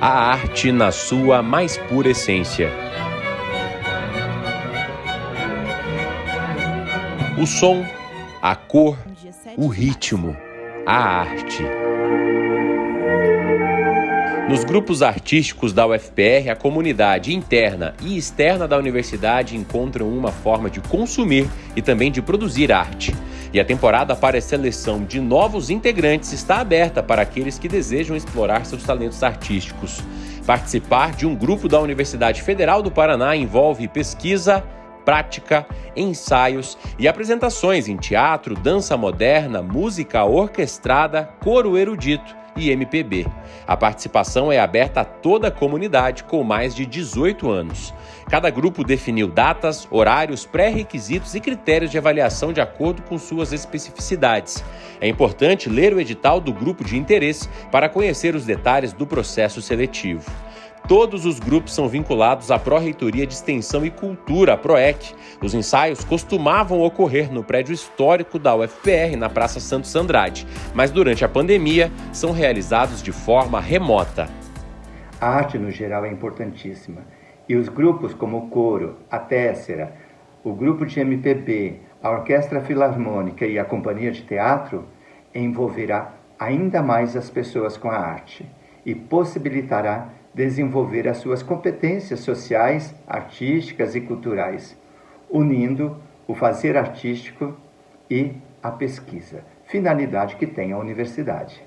a arte na sua mais pura essência. O som, a cor, o ritmo, a arte. Nos grupos artísticos da UFPR, a comunidade interna e externa da universidade encontram uma forma de consumir e também de produzir arte. E a temporada para a seleção de novos integrantes está aberta para aqueles que desejam explorar seus talentos artísticos. Participar de um grupo da Universidade Federal do Paraná envolve pesquisa, prática, ensaios e apresentações em teatro, dança moderna, música orquestrada, coro erudito e MPB. A participação é aberta a toda a comunidade com mais de 18 anos. Cada grupo definiu datas, horários, pré-requisitos e critérios de avaliação de acordo com suas especificidades. É importante ler o edital do grupo de interesse para conhecer os detalhes do processo seletivo. Todos os grupos são vinculados à Pró-Reitoria de Extensão e Cultura, PROEC. Os ensaios costumavam ocorrer no prédio histórico da UFPR, na Praça Santos Andrade, mas durante a pandemia são realizados de forma remota. A arte, no geral, é importantíssima. E os grupos como o Coro, a Tessera, o grupo de MPB, a Orquestra Filarmônica e a Companhia de Teatro envolverá ainda mais as pessoas com a arte e possibilitará desenvolver as suas competências sociais, artísticas e culturais, unindo o fazer artístico e a pesquisa, finalidade que tem a universidade.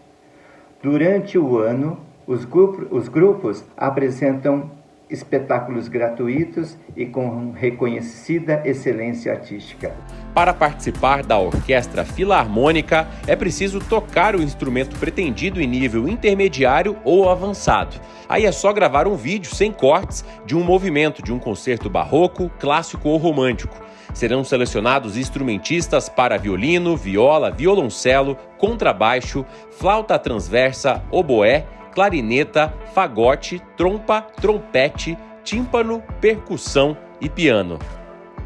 Durante o ano, os, grupos, os grupos apresentam espetáculos gratuitos e com reconhecida excelência artística. Para participar da orquestra filarmônica, é preciso tocar o instrumento pretendido em nível intermediário ou avançado. Aí é só gravar um vídeo sem cortes de um movimento de um concerto barroco, clássico ou romântico. Serão selecionados instrumentistas para violino, viola, violoncelo, contrabaixo, flauta transversa, oboé, clarineta, fagote, trompa, trompete, tímpano, percussão e piano.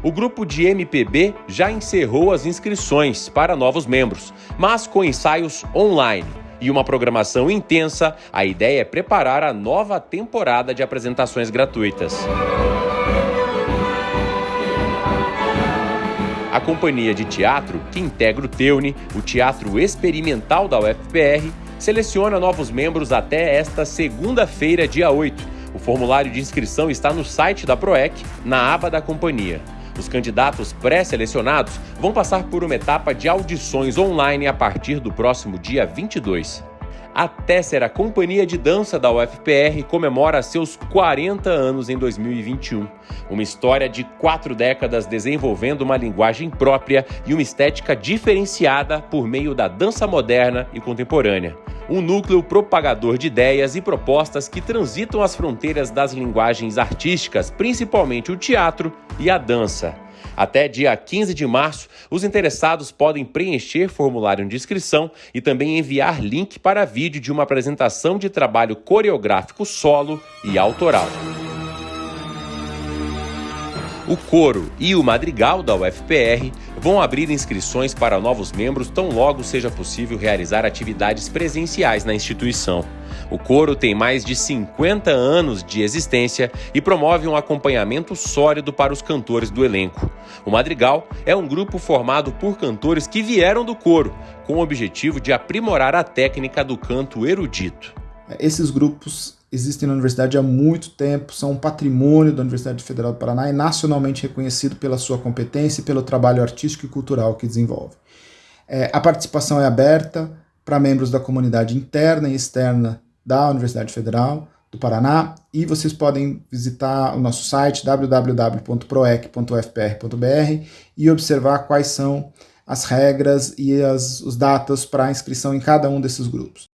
O grupo de MPB já encerrou as inscrições para novos membros, mas com ensaios online e uma programação intensa, a ideia é preparar a nova temporada de apresentações gratuitas. A companhia de teatro, que integra o Teune, o Teatro Experimental da UFPR, seleciona novos membros até esta segunda-feira, dia 8. O formulário de inscrição está no site da PROEC, na aba da companhia. Os candidatos pré-selecionados vão passar por uma etapa de audições online a partir do próximo dia 22. A Tessera Companhia de Dança da UFPR comemora seus 40 anos em 2021. Uma história de quatro décadas desenvolvendo uma linguagem própria e uma estética diferenciada por meio da dança moderna e contemporânea. Um núcleo propagador de ideias e propostas que transitam as fronteiras das linguagens artísticas, principalmente o teatro e a dança. Até dia 15 de março, os interessados podem preencher formulário de inscrição e também enviar link para vídeo de uma apresentação de trabalho coreográfico solo e autoral. O coro e o madrigal da UFPR vão abrir inscrições para novos membros tão logo seja possível realizar atividades presenciais na instituição. O coro tem mais de 50 anos de existência e promove um acompanhamento sólido para os cantores do elenco. O Madrigal é um grupo formado por cantores que vieram do coro, com o objetivo de aprimorar a técnica do canto erudito. Esses grupos existem na universidade há muito tempo, são um patrimônio da Universidade Federal do Paraná e nacionalmente reconhecido pela sua competência e pelo trabalho artístico e cultural que desenvolve. É, a participação é aberta para membros da comunidade interna e externa da Universidade Federal do Paraná e vocês podem visitar o nosso site www.proec.ufpr.br e observar quais são as regras e as, os datas para inscrição em cada um desses grupos.